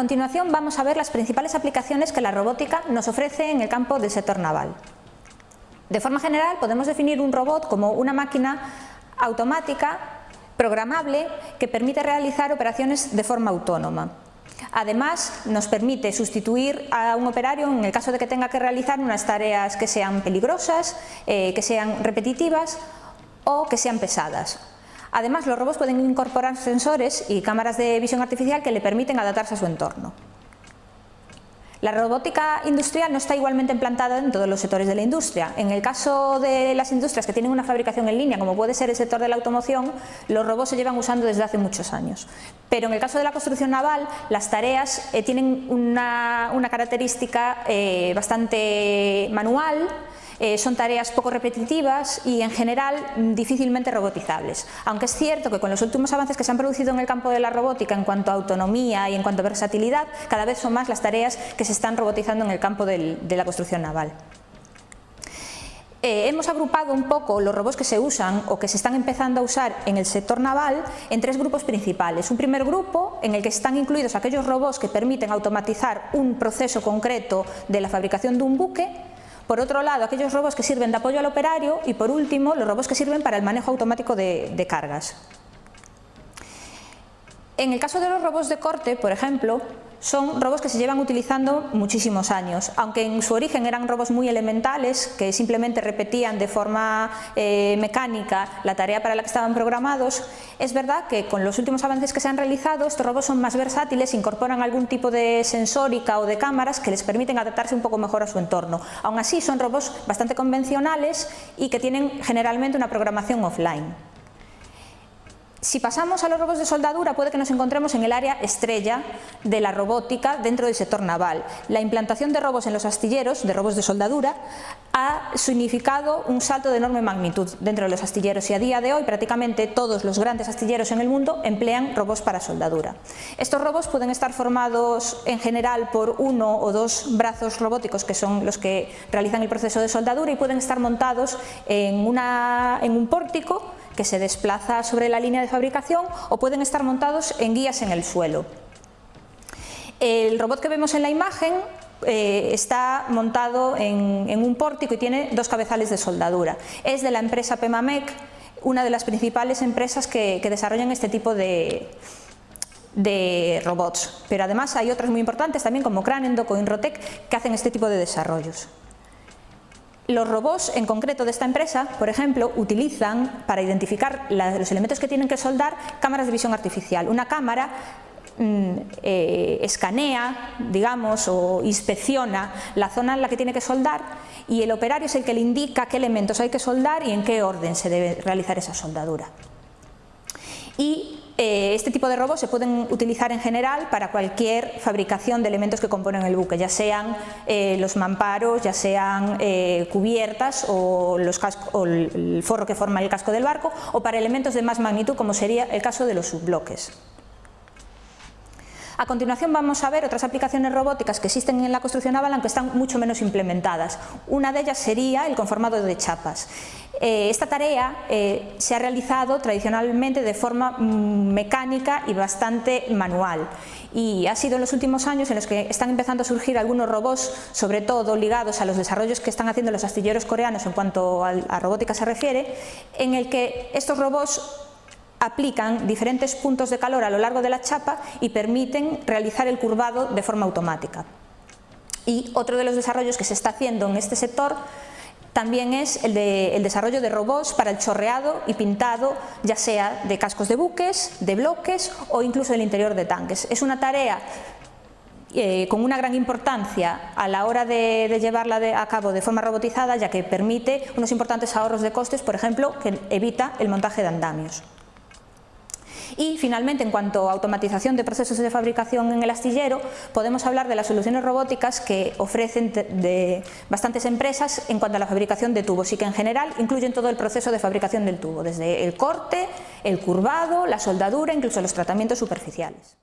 continuación vamos a ver las principales aplicaciones que la robótica nos ofrece en el campo del sector naval. De forma general podemos definir un robot como una máquina automática, programable, que permite realizar operaciones de forma autónoma. Además, nos permite sustituir a un operario en el caso de que tenga que realizar unas tareas que sean peligrosas, eh, que sean repetitivas o que sean pesadas. Además, los robots pueden incorporar sensores y cámaras de visión artificial que le permiten adaptarse a su entorno. La robótica industrial no está igualmente implantada en todos los sectores de la industria. En el caso de las industrias que tienen una fabricación en línea, como puede ser el sector de la automoción, los robots se llevan usando desde hace muchos años. Pero en el caso de la construcción naval, las tareas eh, tienen una, característica eh, bastante manual, eh, son tareas poco repetitivas y en general difícilmente robotizables. Aunque es cierto que con los últimos avances que se han producido en el campo de la robótica en cuanto a autonomía y en cuanto a versatilidad, cada vez son más las tareas que se están robotizando en el campo de la construcción naval. Eh, hemos agrupado un poco los robots que se usan o que se están empezando a usar en el sector naval en tres grupos principales. Un primer grupo en el que están incluidos aquellos robots que permiten automatizar un proceso concreto de la fabricación de un buque por otro lado, aquellos robots que sirven de apoyo al operario y por último, los robots que sirven para el manejo automático de, cargas. En el caso de los robots de corte, por ejemplo, son robots que se llevan utilizando muchísimos años, aunque en su origen eran robots muy elementales que simplemente repetían de forma eh, mecánica la tarea para la que estaban programados, es verdad que con los últimos avances que se han realizado estos robots son más versátiles, incorporan algún tipo de sensórica o de cámaras que les permiten adaptarse un poco mejor a su entorno. Aún así son robots bastante convencionales y que tienen generalmente una programación offline. Si pasamos a los robots de soldadura puede que nos encontremos en el área estrella de la robótica dentro del sector naval. La implantación de robots en los astilleros, de robots de soldadura, ha significado un salto de enorme magnitud dentro de los astilleros y a día de hoy prácticamente todos los grandes astilleros en el mundo emplean robots para soldadura. Estos robots pueden estar formados en general por uno o dos brazos robóticos que son los que realizan el proceso de soldadura y pueden estar montados en, en un pórtico que se desplaza sobre la línea de fabricación o pueden estar montados en guías en el suelo. El robot que vemos en la imagen eh, está montado en, un pórtico y tiene dos cabezales de soldadura. Es de la empresa Pemamec, una de las principales empresas que, desarrollan este tipo de, robots, pero además hay otras muy importantes también como Cranendoc o Inrotec que hacen este tipo de desarrollos. Los robots en concreto de esta empresa, por ejemplo, utilizan para identificar los elementos que tienen que soldar cámaras de visión artificial. Una cámara mm, eh, escanea, digamos, o inspecciona la zona en la que tiene que soldar y el operario es el que le indica qué elementos hay que soldar y en qué orden se debe realizar esa soldadura. Y este tipo de robots se pueden utilizar en general para cualquier fabricación de elementos que componen el buque, ya sean eh, los mamparos, ya sean eh, cubiertas o, o el forro que forma el casco del barco o para elementos de más magnitud como sería el caso de los subbloques. A continuación vamos a ver otras aplicaciones robóticas que existen en la construcción naval aunque están mucho menos implementadas. Una de ellas sería el conformado de chapas. Eh, esta tarea eh, se ha realizado tradicionalmente de forma mm, mecánica y bastante manual y ha sido en los últimos años en los que están empezando a surgir algunos robots, sobre todo ligados a los desarrollos que están haciendo los astilleros coreanos en cuanto a, a robótica se refiere, en el que estos robots aplican diferentes puntos de calor a lo largo de la chapa y permiten realizar el curvado de forma automática. Y otro de los desarrollos que se está haciendo en este sector también es el, de, desarrollo de robots para el chorreado y pintado, ya sea de cascos de buques, de bloques o incluso del interior de tanques. Es una tarea eh, con una gran importancia a la hora de, llevarla a cabo de forma robotizada, ya que permite unos importantes ahorros de costes, por ejemplo, que evita el montaje de andamios. Y finalmente, en cuanto a automatización de procesos de fabricación en el astillero, podemos hablar de las soluciones robóticas que ofrecen bastantes empresas en cuanto a la fabricación de tubos y que en general incluyen todo el proceso de fabricación del tubo, desde el corte, el curvado, la soldadura, incluso los tratamientos superficiales.